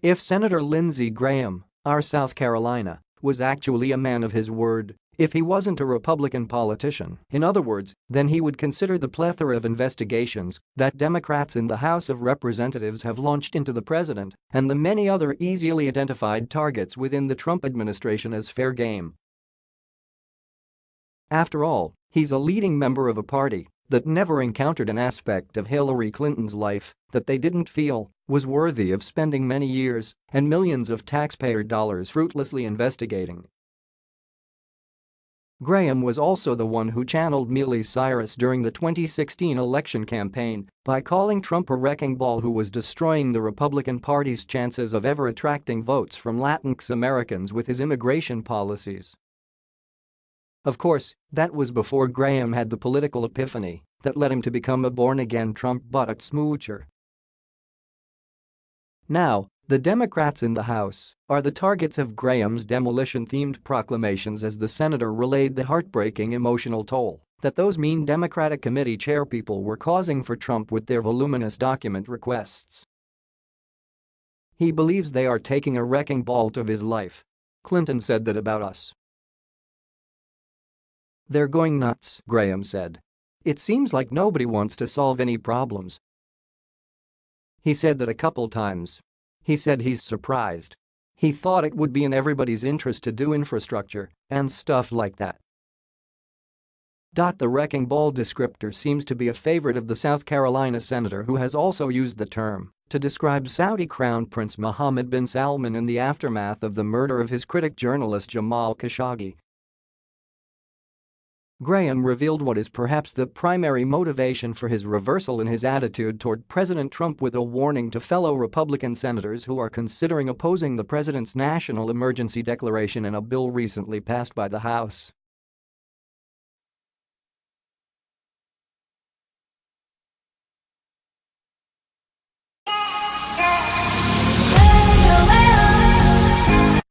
If Senator Lindsey Graham, our South Carolina, was actually a man of his word, if he wasn't a Republican politician, in other words, then he would consider the plethora of investigations that Democrats in the House of Representatives have launched into the president and the many other easily identified targets within the Trump administration as fair game. After all, he's a leading member of a party that never encountered an aspect of Hillary Clinton's life that they didn't feel was worthy of spending many years and millions of taxpayer dollars fruitlessly investigating. Graham was also the one who channeled Miley Cyrus during the 2016 election campaign by calling Trump a wrecking ball who was destroying the Republican Party's chances of ever attracting votes from Latinx Americans with his immigration policies. Of course, that was before Graham had the political epiphany that led him to become a born-again Trump buttock smoocher. Now, the Democrats in the House are the targets of Graham's demolition-themed proclamations as the senator relayed the heartbreaking emotional toll that those mean Democratic committee chairpeople were causing for Trump with their voluminous document requests. He believes they are taking a wrecking ball to his life. Clinton said that about us. They're going nuts, Graham said. It seems like nobody wants to solve any problems. He said that a couple times he said he's surprised. He thought it would be in everybody's interest to do infrastructure and stuff like that. The wrecking ball descriptor seems to be a favorite of the South Carolina senator who has also used the term to describe Saudi Crown Prince Mohammed bin Salman in the aftermath of the murder of his critic journalist Jamal Khashoggi Graham revealed what is perhaps the primary motivation for his reversal in his attitude toward President Trump with a warning to fellow Republican senators who are considering opposing the president's national emergency declaration in a bill recently passed by the House.